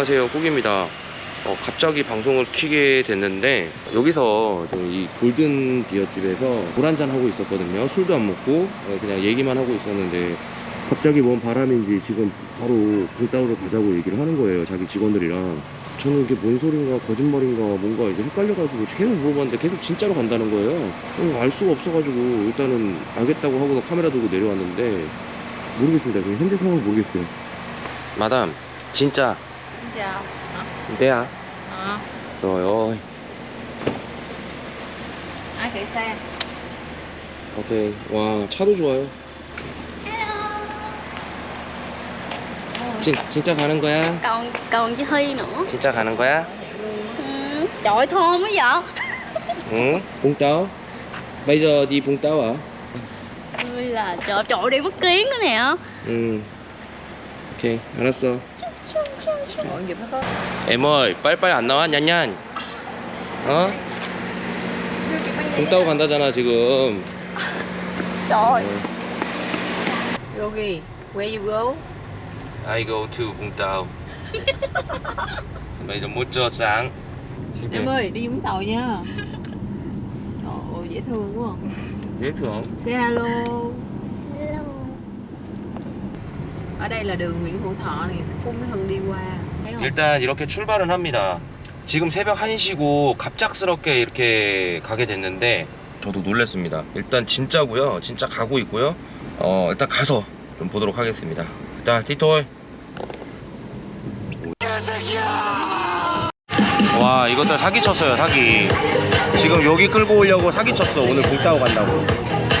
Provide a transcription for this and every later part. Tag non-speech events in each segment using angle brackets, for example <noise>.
네, 안녕하세요. 꾸기입니다. 어, 갑자기 방송을 키게 됐는데 여기서 좀이 골든 비어집에서 물 한잔 하고 있었거든요. 술도 안 먹고 어, 그냥 얘기만 하고 있었는데 갑자기 뭔 바람인지 지금 바로 봉따오로 가자고 얘기를 하는 거예요. 자기 직원들이랑. 저는 이게 뭔 소린가 거짓말인가 뭔가 이제 헷갈려가지고 계속 물어봤는데 계속 진짜로 간다는 거예요. 어, 알 수가 없어가지고 일단은 알겠다고 하고서 카메라 들고 내려왔는데 모르겠습니다. 지금 현재 상황을 모르겠어요. 마담 진짜 Xin chào 네야 Ờ, Trời ơi ai kỹ xe 오케이 와 차도 좋아요 진, 진짜 가는 거야? Còn còn chị Hy nữa 진짜 가는 거야? ừ. Trời ơi, thơm quá vậy 응? 봉따오? Bây giờ đi 봉따오 à? Ui là trời trời đi mất kiến nữa nè 응 오케이 알았어 Chum, chum, chum. Mọi nghiệp nó có Em ơi 빨리빨리 안 나와 냔냔 어? 봉따오 간다잖아 지금 Trời Yogi, where you go? I go to 봉따오 Bây giờ một giờ sáng Em ơi, đi Vũng Tàu nha. Trời ơi, dễ thương quá. dễ thương Say hello. Hello. Ở đây là đường Nguyễn Hữu Thọ này, Phú Mỹ Hưng đi qua. Thấy không? 일단 이렇게 출발은 합니다. 지금 새벽 1시고 갑작스럽게 이렇게 가게 됐는데 저도 놀랐습니다. 일단 진짜고요. 진짜 가고 있고요. 어, 일단 가서 좀 보도록 하겠습니다. 자, 티톨. 와, 이것들 사기쳤어요, 사기. 지금 여기 끌고 오려고 사기쳤어. 오늘 불 따고 간다고.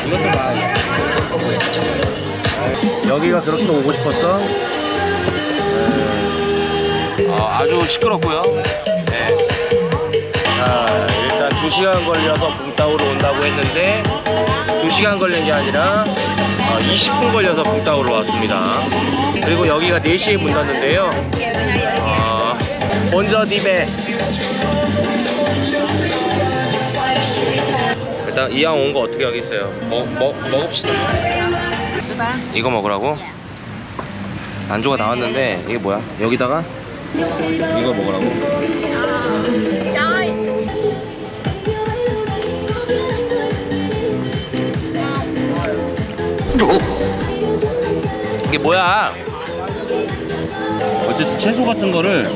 이것들 봐. 여기가 그렇게 오고 싶었어? 네. 어, 아주 시끄럽고요. 네. 자, 일단 2시간 걸려서 붕따오로 온다고 했는데 2시간 걸린 게 아니라 어, 20분 걸려서 붕따오로 왔습니다. 그리고 여기가 4시에 문 닫는데요. 어, 먼저 디베 일단 이왕 온 거 어떻게 하겠어요? 먹, 먹, 먹읍시다. 이거 먹으라고? 안주가 나왔는데 이게 뭐야? 여기다가 이거 먹으라고? Trời 이게 뭐야? 어쨌든 채소 같은 거를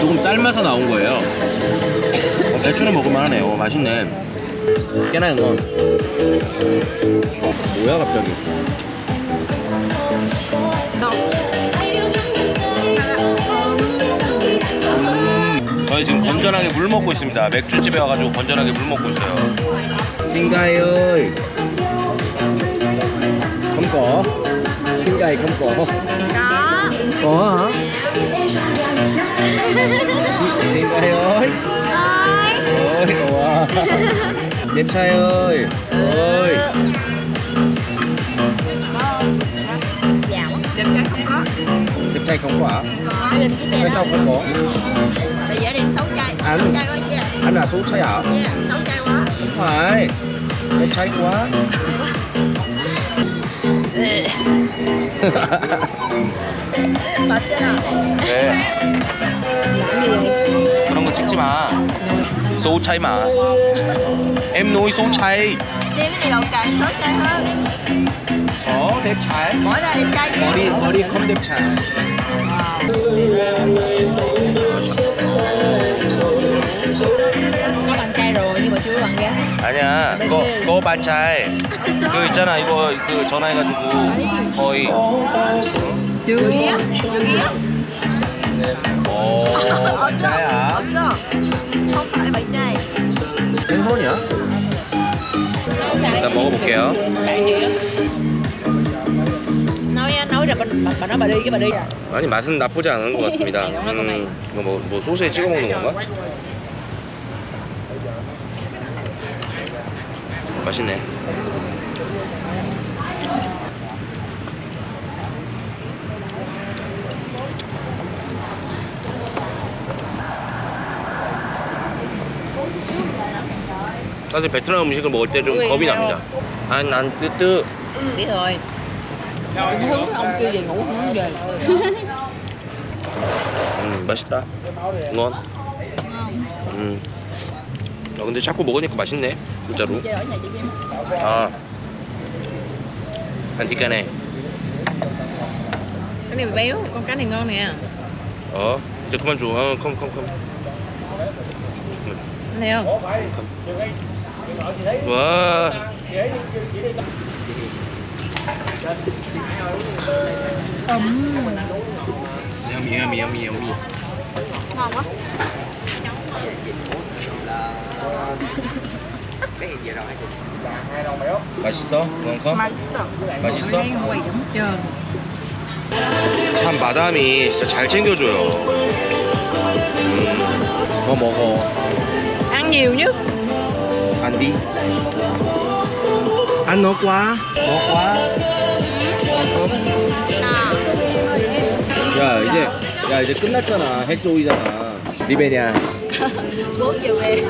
조금 삶아서 나온 거예요. 어, 배추는 먹을만 하네. 요 맛있네. 깨나 이건. 뭐야 갑자기? 음, 저희 지금 건전하게 물 먹고 있습니다. 맥주집에 와가지고 건전하게 물 먹고 있어요. Có Có hả? Xin gầy ơi Ơi Ôi, ủa Đẹp trai ơi Ơi Dạ Đẹp trai không có. Đẹp trai không có hả? Có Linh cái xe Tại sao đó không có? Bây giờ đi xấu trai Anh. Xấu trai quá yeah Anh là số trai hả? Yeah, xấu trai quá Không phải Đẹp trai quá 맞잖아 왜? 그런 거 찍지 마 số trai mà Em nuôi số trai Đi cái này đầu càng xấu trai hơn Có đẹp trai Bỏ ra đẹp trai chứ 머리 머리 컴 đẹp trai Có bằng trai rồi nhưng mà chưa có bằng gái. 아니야 그거 그거 반차이 그 있잖아 이거 그 전화해가지고 거의 Chưa ghé. Chưa ghé 어 없어 반차야 없어 먹어볼게요. 아니 맛은 나쁘지 않은 것 같습니다. 음, 이거 뭐, 뭐 소스에 찍어 먹는 건가? 맛있네. 사실 베트남 음식을 먹을 때 좀 겁이 납니다 아난 뜨뜨 Biết rồi. Ông hứng ông kêu về ngủ không hứng về. 음, 맛있다. ngon. 음. 아, 근데 자꾸 먹으니까 맛있네. 진짜로. Chơi ở nhà chị Kim 아. ăn thịt cái này. cái này béo con cá này ngon nè 어. 이제 그만 줘. 어, 컴, 컴, 컴. anh 와. yummy, yummy, yummy, yummy. Ngon quá 맛있어? 원컴? 맛있어 맛있어? 참 마담이 진짜 잘 챙겨줘요. 음, 더 먹어. ăn nhiều nhất 안 디? 안 넣을 거야? 넣을 거야? Ngon 야 이제 야 이제 끝났잖아. 해조이잖아. 리베냐. 4 giờ về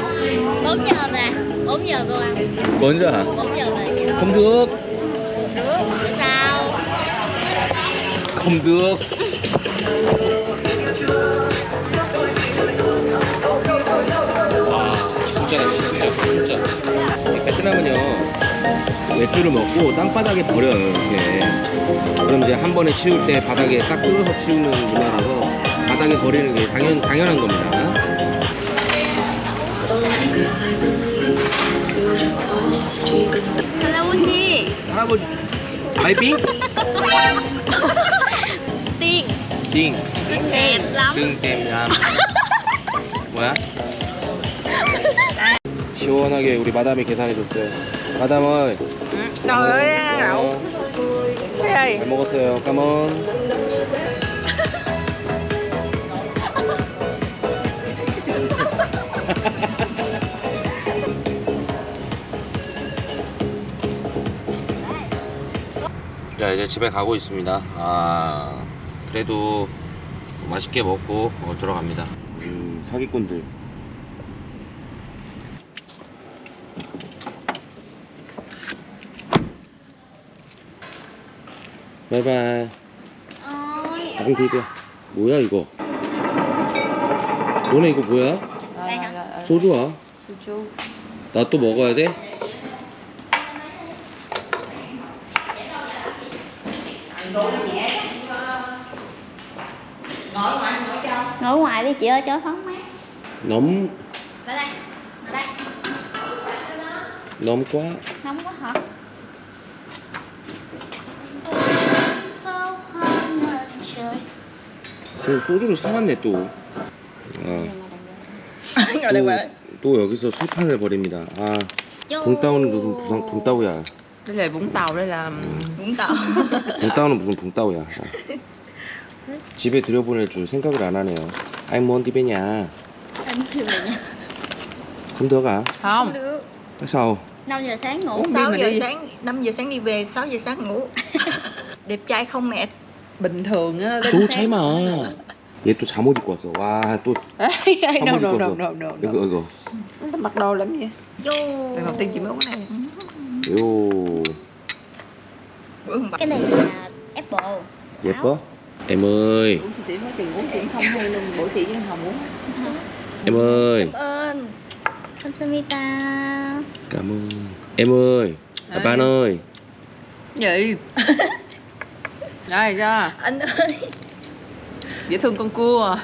4 giờ về 4 giờ cô ăn 먼저. 4 giờ về kìa không được. Bữa sau không được. 진짜. 베트남은요 맥주를 먹고 땅바닥에 버려요 이렇게. 그럼 이제 한 번에 치울 때 바닥에 딱 뜯어서 치우는 문화라서 바닥에 버리는 게 당연 당연한 겁니다. 할아버지 할아버지 마이빙 Tiên 띵 xinh đẹp lắm 띵 뭐야? 시원하게 우리 마담이 계산해줬어요. 마담은 đậu 어, Thấy ơi 잘 먹었어요. 까먼. 자 이제 집에 가고 있습니다. 아 그래도 맛있게 먹고 어, 들어갑니다. 음, 사기꾼들. 바이바이. Ôi 닭튀겨 뭐야 이거? 너네 이거 뭐야? Đây hả? 소주야? soju 나 또 먹어야 돼? Ngồi ngoài đi chị ơi cho thoáng mát 너무 Lại đây Lại đây 너무 quá. Nóng quá hả? 그 소주를 사왔네 또. 어. qua 또, 또 여기서 술판을 벌입니다. 아. 붕따오는 무슨 부상 đây là Vũng Tàu 붕따오는 무슨 붕따오야. 자. 집에 들여보낼 줄 생각을 안 하네요. 아이 뭔 디베냐. 그럼 너가. không Tại sao? 5 giờ sáng ngủ Uống 6 đi mà giờ đi. sáng 5 giờ sáng đi về 6 giờ sáng ngủ đẹp trai không mệt bình thường á 또 차이마. 얘 또 잠옷 입고 왔어. 와, 또 Ê, no Không no có no được. no no 이거 no 이거. nó mặc đồ lắm vậy Chú lần đầu tiên chị mới uống cái này 요 bữa hôm Cái này là apple 예뻐? em ơi, uống chị sĩ nói chuyện uống xỉn không hay luôn bữa chị với hồng uống <laughs> em ơi. ơn Kamsamita Cảm ơn. Em ơi, à, bạn ơi. gì Rồi ra anh ơi dễ thương con cua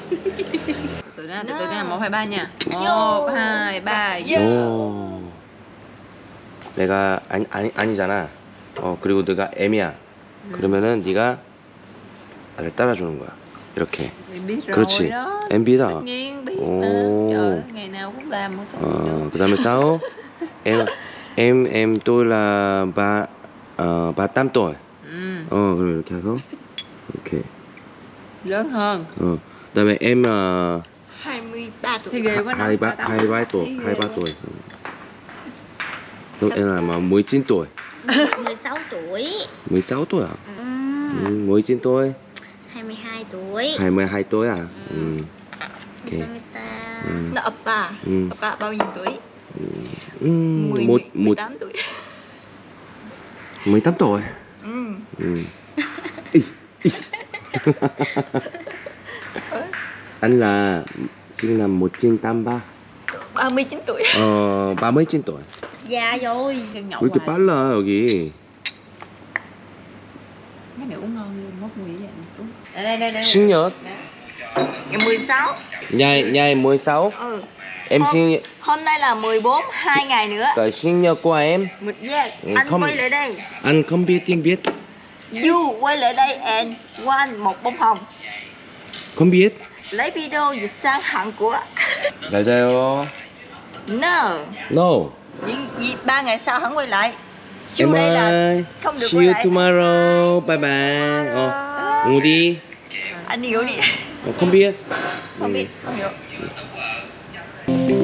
từ đó từ từ đó một hai ba nha một hai ba Dạ. 오. 내가 아니, 아니 아니잖아. 어 그리고 내가 M이야. 그러면은 네가 나를 따라주는 거야. 이렇게. 그렇지. MB다. 어 그다음에 싸워. em tôi là ba ờ ba tám tuổi. ừ, 어 그럼 이렇게 해서 이렇게. lớn hơn 어 그다음에 em ờ 23 thì tuổi ghê quá hai ba hai ba tuổi Thấy hai ghê ba quá. tuổi. Lúc em là mà 19 tuổi. 16 tuổi 16 tuổi à? ừ. Ừ, 19 tuổi. 22 tuổi 22 tuổi à? Ừ. Ừ. Ok. Kamsamita Ừ. nó ập bà Ừ. ập bà bao nhiêu tuổi Ừ. 10, một một 18 tuổi 18 tuổi. Ừ. anh là sinh năm 1983 39 tuổi. Ờ 39 tuổi. Già rồi đừng nhậu cái bán là rồi gì mấy này uống ngon mốt đây sinh nhật. Ngày 16 ngày ngày 16 ừ. Em hôm, sinh hôm nay là 14 hai ngày nữa. Cái sinh nhật của em. Yeah, ừ, anh không, quay lại đây. Anh không biết tiếng biết. You quay lại đây and one một bông hồng. Không biết. Lấy video dịch sang hẳn của Lại đây No. No. Ba ngày sau hắn quay lại. Chiều đây là không được See you tomorrow. Bye bye. Ờ, Ồ oh, ngủ đi. Anh đi. Ngủ đi Không biết. Không biết, không hiểu. Ừ.